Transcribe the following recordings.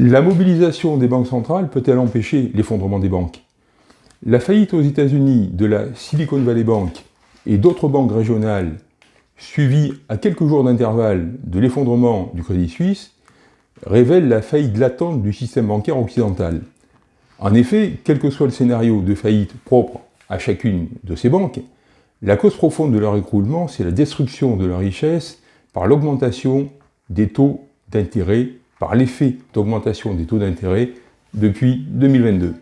La mobilisation des banques centrales peut-elle empêcher l'effondrement des banques? La faillite aux États-Unis de la Silicon Valley Bank et d'autres banques régionales, suivie à quelques jours d'intervalle de l'effondrement du Crédit Suisse, révèle la faillite latente du système bancaire occidental. En effet, quel que soit le scénario de faillite propre à chacune de ces banques, la cause profonde de leur écroulement, c'est la destruction de leur richesse par l'augmentation des taux d'intérêt, par l'effet d'augmentation des taux d'intérêt depuis 2022.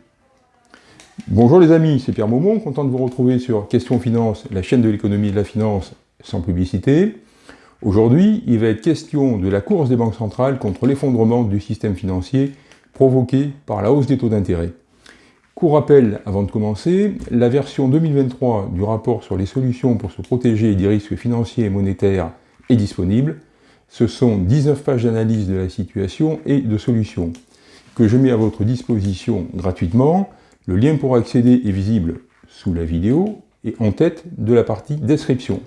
Bonjour les amis, c'est Pierre Maumont, content de vous retrouver sur Question Finance, la chaîne de l'économie et de la finance sans publicité. Aujourd'hui, il va être question de la course des banques centrales contre l'effondrement du système financier provoqué par la hausse des taux d'intérêt. Court rappel avant de commencer, la version 2023 du rapport sur les solutions pour se protéger des risques financiers et monétaires est disponible. Ce sont 19 pages d'analyse de la situation et de solutions que je mets à votre disposition gratuitement. Le lien pour accéder est visible sous la vidéo et en tête de la partie description.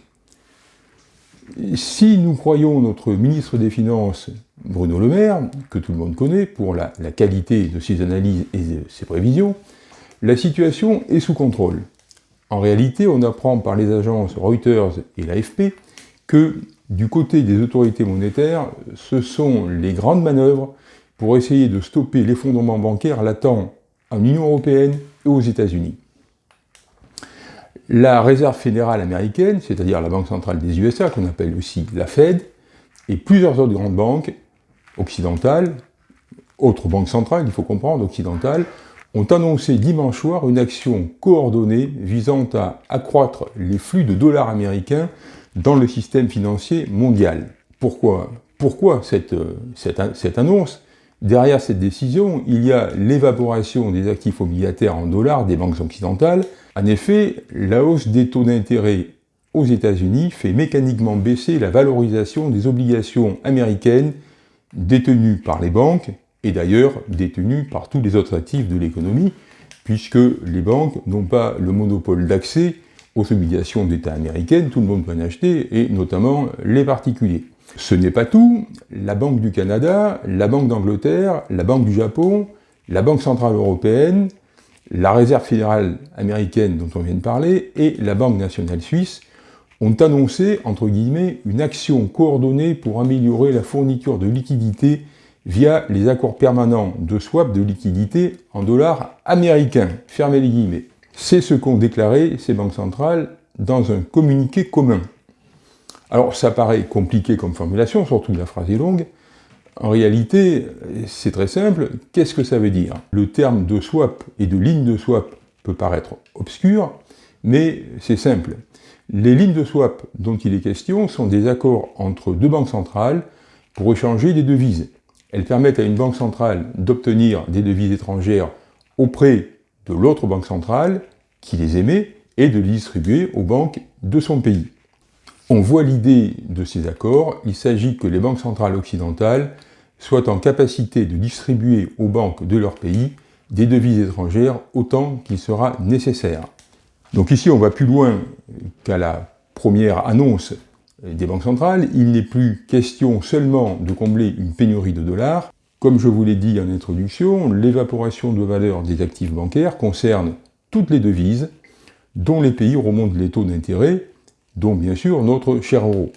Si nous croyons notre ministre des Finances, Bruno Le Maire, que tout le monde connaît pour la, qualité de ses analyses et de ses prévisions, la situation est sous contrôle. En réalité, on apprend par les agences Reuters et l'AFP que du côté des autorités monétaires, ce sont les grandes manœuvres pour essayer de stopper l'effondrement bancaire latent en Union Européenne et aux États-Unis. La réserve fédérale américaine, c'est-à-dire la Banque centrale des USA, qu'on appelle aussi la Fed, et plusieurs autres grandes banques occidentales, autres banques centrales, il faut comprendre, occidentales, ont annoncé dimanche soir une action coordonnée visant à accroître les flux de dollars américains dans le système financier mondial. Pourquoi Pourquoi cette, cette, cette annonce? Derrière cette décision, il y a l'évaporation des actifs obligataires en dollars des banques occidentales. En effet, la hausse des taux d'intérêt aux États-Unis fait mécaniquement baisser la valorisation des obligations américaines détenues par les banques, et d'ailleurs détenues par tous les autres actifs de l'économie, puisque les banques n'ont pas le monopole d'accès aux obligations d'État américaines, tout le monde peut en acheter, et notamment les particuliers. Ce n'est pas tout, la Banque du Canada, la Banque d'Angleterre, la Banque du Japon, la Banque Centrale Européenne, la Réserve Fédérale Américaine dont on vient de parler, et la Banque Nationale Suisse ont annoncé, entre guillemets, une action coordonnée pour améliorer la fourniture de liquidités via les accords permanents de swap de liquidités en dollars américains. Fermez les guillemets. C'est ce qu'ont déclaré ces banques centrales dans un communiqué commun. Alors ça paraît compliqué comme formulation, surtout la phrase est longue. En réalité, c'est très simple. Qu'est-ce que ça veut dire? Le terme de swap et de ligne de swap peut paraître obscur, mais c'est simple. Les lignes de swap dont il est question sont des accords entre deux banques centrales pour échanger des devises. Elles permettent à une banque centrale d'obtenir des devises étrangères auprès de l'autre banque centrale qui les émet et de les distribuer aux banques de son pays. On voit l'idée de ces accords, il s'agit que les banques centrales occidentales soient en capacité de distribuer aux banques de leur pays des devises étrangères autant qu'il sera nécessaire. Donc ici, on va plus loin qu'à la première annonce des banques centrales. Il n'est plus question seulement de combler une pénurie de dollars. Comme je vous l'ai dit en introduction, l'évaporation de valeur des actifs bancaires concerne toutes les devises dont les pays remontent les taux d'intérêt dont bien sûr notre cher euro.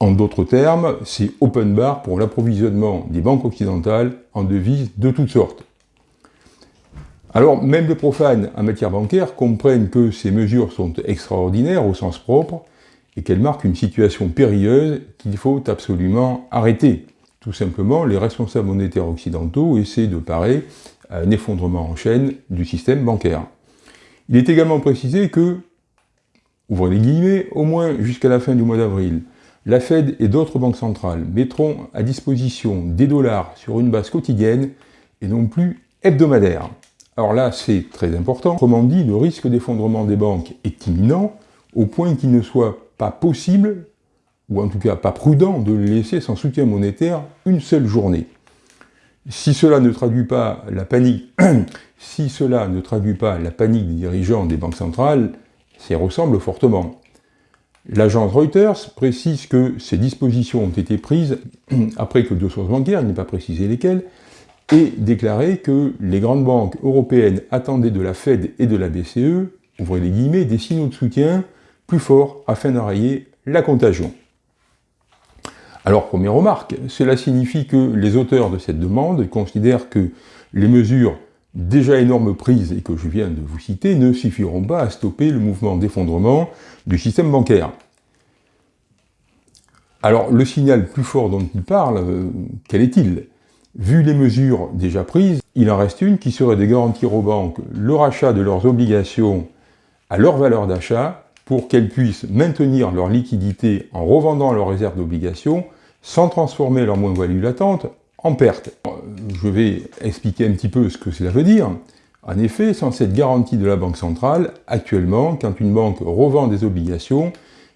En d'autres termes, c'est open bar pour l'approvisionnement des banques occidentales en devises de toutes sortes. Alors, même les profanes en matière bancaire comprennent que ces mesures sont extraordinaires au sens propre et qu'elles marquent une situation périlleuse qu'il faut absolument arrêter. Tout simplement, les responsables monétaires occidentaux essaient de parer à un effondrement en chaîne du système bancaire. Il est également précisé que ouvrez les guillemets, au moins jusqu'à la fin du mois d'avril, la Fed et d'autres banques centrales mettront à disposition des dollars sur une base quotidienne et non plus hebdomadaire. Alors là, c'est très important. Autrement dit, le risque d'effondrement des banques est imminent, au point qu'il ne soit pas possible, ou en tout cas pas prudent, de les laisser sans soutien monétaire une seule journée. Si cela ne traduit pas la panique, si cela ne traduit pas la panique des dirigeants des banques centrales, ça ressemble fortement. L'agence Reuters précise que ces dispositions ont été prises après que deux sources bancaires, il n'est pas précisé lesquelles, aient déclaré que les grandes banques européennes attendaient de la Fed et de la BCE, ouvrez les guillemets, des signaux de soutien plus forts afin d'enrayer la contagion. Alors, première remarque, cela signifie que les auteurs de cette demande considèrent que les mesures déjà énormes prises et que je viens de vous citer ne suffiront pas à stopper le mouvement d'effondrement du système bancaire. Alors, le signal plus fort dont il parle, euh, quel est-il? Vu les mesures déjà prises, il en reste une qui serait de garantir aux banques le rachat de leurs obligations à leur valeur d'achat pour qu'elles puissent maintenir leur liquidité en revendant leurs réserves d'obligations sans transformer leur moins-value latente en perte. Je vais expliquer un petit peu ce que cela veut dire. En effet, sans cette garantie de la Banque centrale, actuellement, quand une banque revend des obligations,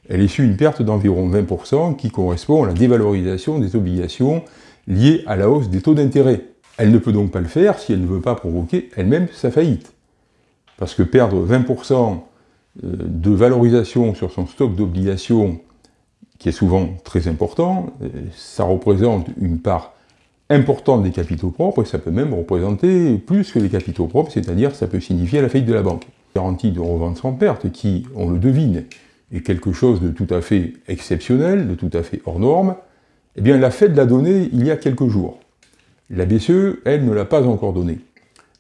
elle essuie une perte d'environ 20% qui correspond à la dévalorisation des obligations liées à la hausse des taux d'intérêt. Elle ne peut donc pas le faire si elle ne veut pas provoquer elle-même sa faillite. Parce que perdre 20% euh, de valorisation sur son stock d'obligations, qui est souvent très important, ça représente une part importante des capitaux propres, et ça peut même représenter plus que les capitaux propres, c'est-à-dire ça peut signifier la faillite de la banque. Garantie de revente sans perte, qui, on le devine, est quelque chose de tout à fait exceptionnel, de tout à fait hors norme, eh bien la Fed l'a donné il y a quelques jours. La BCE, elle, ne l'a pas encore donné.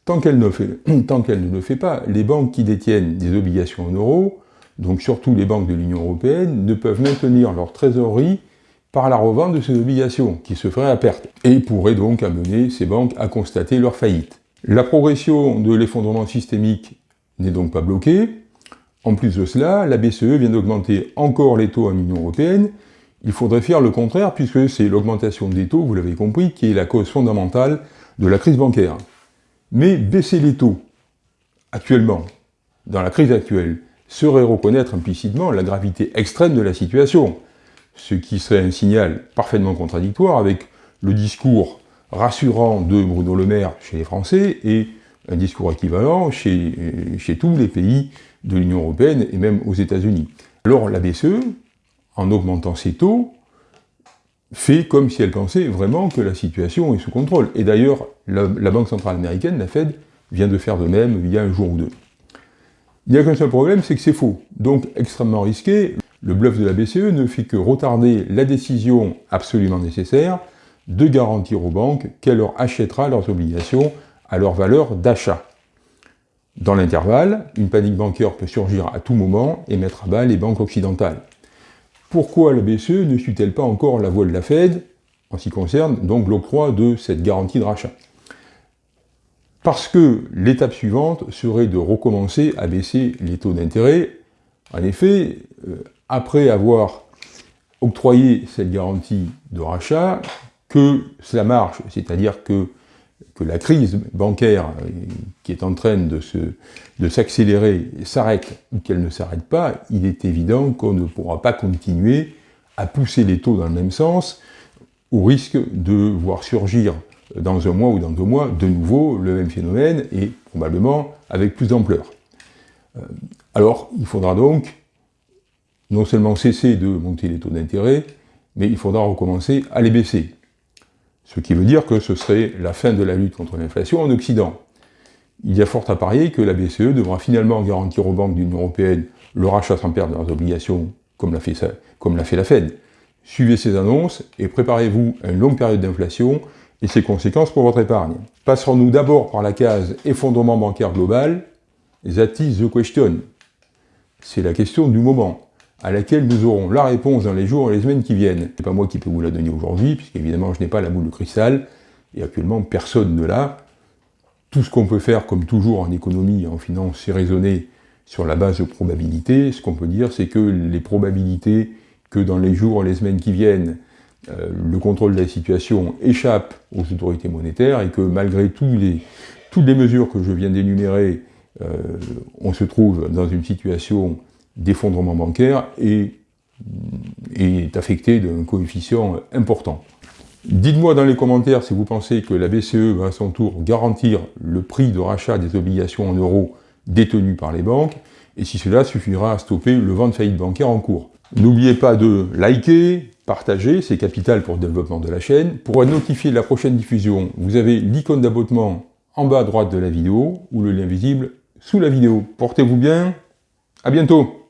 Tant qu'elle ne, ne le fait pas, les banques qui détiennent des obligations en euros, donc surtout les banques de l'Union Européenne, ne peuvent maintenir leur trésorerie par la revente de ces obligations, qui se ferait à perte, et pourrait donc amener ces banques à constater leur faillite. La progression de l'effondrement systémique n'est donc pas bloquée. En plus de cela, la BCE vient d'augmenter encore les taux en Union Européenne. Il faudrait faire le contraire, puisque c'est l'augmentation des taux, vous l'avez compris, qui est la cause fondamentale de la crise bancaire. Mais baisser les taux, actuellement, dans la crise actuelle, serait reconnaître implicitement la gravité extrême de la situation ce qui serait un signal parfaitement contradictoire avec le discours rassurant de Bruno Le Maire chez les Français et un discours équivalent chez, tous les pays de l'Union Européenne et même aux États-Unis. Alors la BCE, en augmentant ses taux, fait comme si elle pensait vraiment que la situation est sous contrôle. Et d'ailleurs, la, Banque Centrale Américaine, la Fed, vient de faire de même il y a un jour ou deux. Il n'y a qu'un seul problème, c'est que c'est faux. Donc extrêmement risqué, le bluff de la BCE ne fait que retarder la décision absolument nécessaire de garantir aux banques qu'elle leur achètera leurs obligations à leur valeur d'achat. Dans l'intervalle, une panique bancaire peut surgir à tout moment et mettre à bas les banques occidentales. Pourquoi la BCE ne suit-elle pas encore la voie de la Fed en ce qui concerne donc l'octroi de cette garantie de rachat? Parce que l'étape suivante serait de recommencer à baisser les taux d'intérêt. En effet, euh, après avoir octroyé cette garantie de rachat, que cela marche, c'est-à-dire que, la crise bancaire euh, qui est en train de s'accélérer s'arrête ou qu'elle ne s'arrête pas, il est évident qu'on ne pourra pas continuer à pousser les taux dans le même sens, au risque de voir surgir dans un mois ou dans deux mois de nouveau le même phénomène et probablement avec plus d'ampleur. Euh, alors, il faudra donc non seulement cesser de monter les taux d'intérêt, mais il faudra recommencer à les baisser. Ce qui veut dire que ce serait la fin de la lutte contre l'inflation en Occident. Il y a fort à parier que la BCE devra finalement garantir aux banques de l'Union Européenne le rachat sans perdre leurs obligations, comme l'a fait, la Fed. Suivez ces annonces et préparez-vous à une longue période d'inflation et ses conséquences pour votre épargne. Passerons-nous d'abord par la case effondrement bancaire global, that is the question. C'est la question du moment à laquelle nous aurons la réponse dans les jours et les semaines qui viennent. C'est pas moi qui peux vous la donner aujourd'hui, puisqu'évidemment je n'ai pas la boule de cristal, et actuellement personne ne l'a. Tout ce qu'on peut faire, comme toujours en économie et en finance, c'est raisonner sur la base de probabilités. Ce qu'on peut dire, c'est que les probabilités que dans les jours et les semaines qui viennent, euh, le contrôle de la situation échappe aux autorités monétaires et que malgré tous les, toutes les mesures que je viens d'énumérer, euh, on se trouve dans une situation d'effondrement bancaire et est affecté d'un coefficient important. Dites-moi dans les commentaires si vous pensez que la BCE va à son tour garantir le prix de rachat des obligations en euros détenues par les banques, et si cela suffira à stopper le vent de faillite bancaire en cours. N'oubliez pas de liker, partager, c'est capital pour le développement de la chaîne. Pour être notifié de la prochaine diffusion, vous avez l'icône d'abonnement en bas à droite de la vidéo, ou le lien visible sous la vidéo. Portez-vous bien, à bientôt